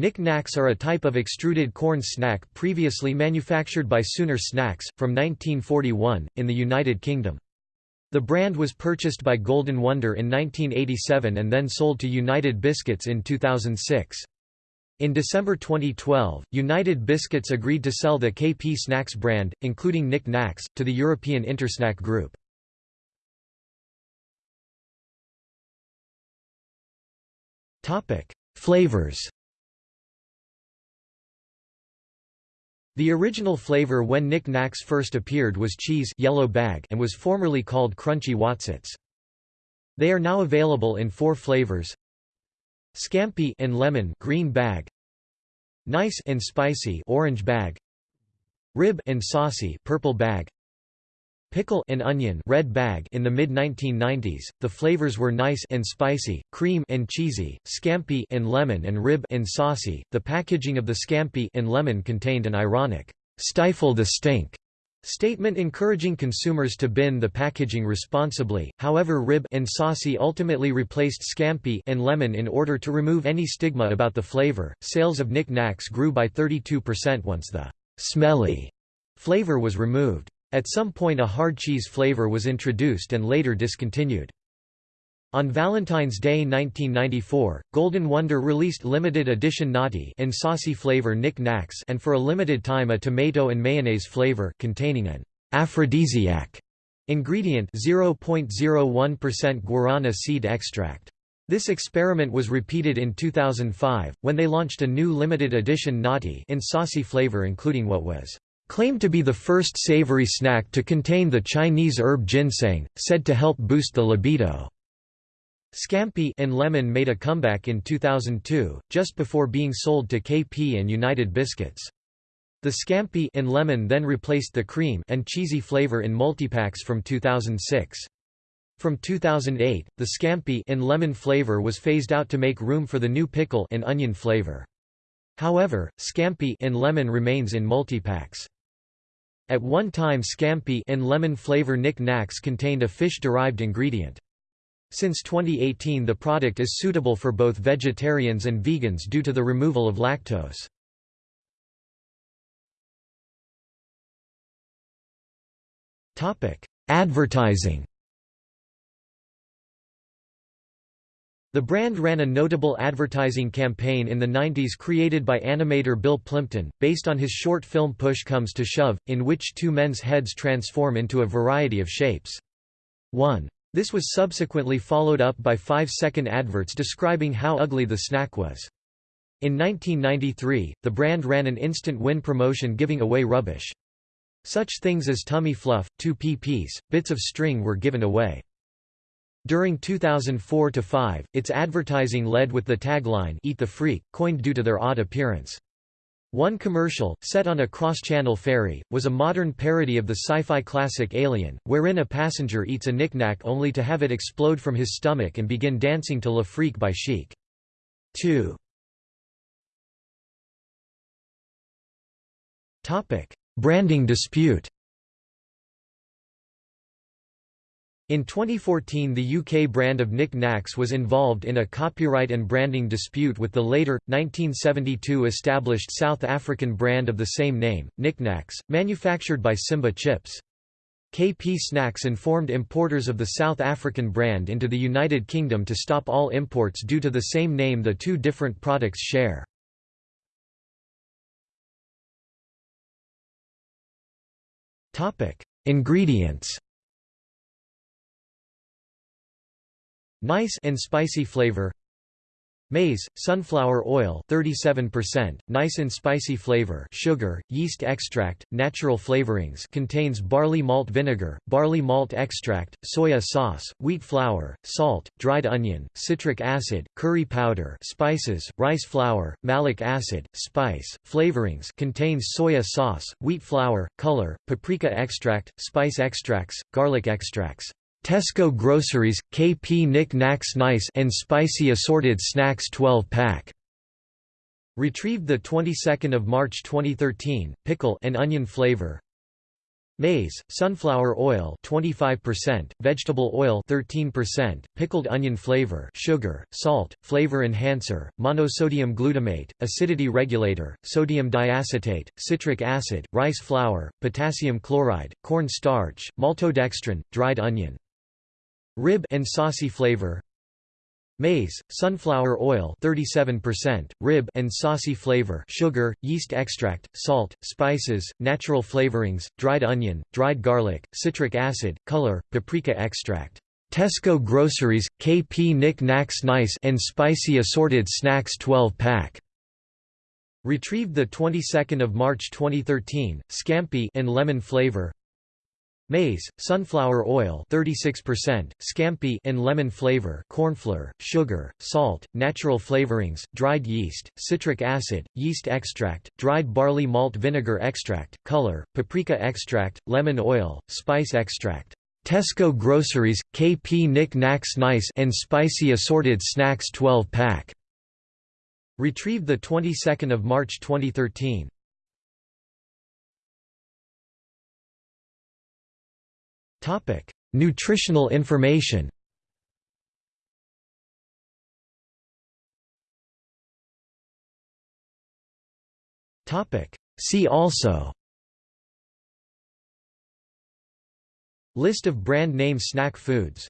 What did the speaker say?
Nik Naks are a type of extruded corn snack previously manufactured by Sooner Snacks, from 1941, in the United Kingdom. The brand was purchased by Golden Wonder in 1987 and then sold to United Biscuits in 2006. In December 2012, United Biscuits agreed to sell the KP Snacks brand, including Nik Naks, to the European Intersnack Group. Flavors The original flavor when Nik Naks first appeared was cheese yellow bag and was formerly called Crunchy Wotsits. They are now available in four flavors. Scampi and lemon green bag. Nice and spicy orange bag. Rib and saucy purple bag. Pickle and onion red bag in the mid-1990s, the flavors were nice and spicy, cream and cheesy, scampi and lemon and rib and saucy. The packaging of the scampi and lemon contained an ironic, "'stifle the stink' statement encouraging consumers to bin the packaging responsibly, however Rib and Saucy ultimately replaced Scampi and Lemon in order to remove any stigma about the flavor. Sales of Nik Naks grew by 32% once the «smelly» flavor was removed. At some point a hard cheese flavor was introduced and later discontinued. On Valentine's Day 1994, Golden Wonder released limited edition Naughty and saucy flavor Nik Naks and for a limited time a tomato and mayonnaise flavor containing an aphrodisiac ingredient 0.01% guarana seed extract. This experiment was repeated in 2005, when they launched a new limited edition Naughty in saucy flavor including what was claimed to be the first savory snack to contain the Chinese herb ginseng, said to help boost the libido. Scampi and Lemon made a comeback in 2002, just before being sold to KP and United Biscuits. The Scampi and Lemon then replaced the cream and cheesy flavor in multipacks from 2006. From 2008, the Scampi and Lemon flavor was phased out to make room for the new pickle and onion flavor. However, Scampi and Lemon remains in multipacks. At one time Scampi and Lemon flavor Nik Naks contained a fish-derived ingredient. Since 2018 the product is suitable for both vegetarians and vegans due to the removal of lactose. Advertising The brand ran a notable advertising campaign in the 90s created by animator Bill Plympton, based on his short film Push Comes to Shove, in which two men's heads transform into a variety of shapes. 1. This was subsequently followed up by five-second adverts describing how ugly the snack was. In 1993, the brand ran an instant win promotion giving away rubbish. Such things as tummy fluff, 2 pp's, bits of string were given away. During 2004–5, its advertising led with the tagline Eat the Freak, coined due to their odd appearance. One commercial, set on a cross-channel ferry, was a modern parody of the sci-fi classic Alien, wherein a passenger eats a Nik Nak only to have it explode from his stomach and begin dancing to Le Freak by Chic. 2. Branding dispute In 2014 the UK brand of Nik Naks was involved in a copyright and branding dispute with the later, 1972 established South African brand of the same name, Nik Naks, manufactured by Simba Chips. KP Snacks informed importers of the South African brand into the United Kingdom to stop all imports due to the same name the two different products share. Ingredients Nice and spicy flavor. Maize, sunflower oil 37%, nice and spicy flavor. Sugar, yeast extract, natural flavorings contains barley malt vinegar, barley malt extract, soya sauce, wheat flour, salt, dried onion, citric acid, curry powder spices, rice flour, malic acid, spice, flavorings contains soya sauce, wheat flour, color, paprika extract, spice extracts, garlic extracts. Tesco Groceries, KP Nik Naks Nice and Spicy Assorted Snacks 12-pack. Retrieved the 22nd of March 2013, pickle and onion flavor. Maize, sunflower oil 25%, vegetable oil 13%, pickled onion flavor sugar, salt, flavor enhancer, monosodium glutamate, acidity regulator, sodium diacetate, citric acid, rice flour, potassium chloride, corn starch, maltodextrin, dried onion. Rib and saucy flavor Maize, sunflower oil 37%, rib and saucy flavor sugar, yeast extract, salt, spices, natural flavorings, dried onion, dried garlic, citric acid, color, paprika extract. Tesco Groceries, KP Nik Naks Nice and Spicy Assorted Snacks 12-pack. Retrieved the 22nd of March 2013, Scampi and lemon flavor. Maize, sunflower oil 36%, scampi and lemon flavor cornflour, sugar, salt, natural flavorings, dried yeast, citric acid, yeast extract, dried barley malt vinegar extract, color, paprika extract, lemon oil, spice extract. Tesco Groceries, KP Nik Naks Nice and Spicy Assorted Snacks 12-pack. Retrieved the 22nd of March 2013. Topic: Nutritional information. Topic: See also. List of brand name snack foods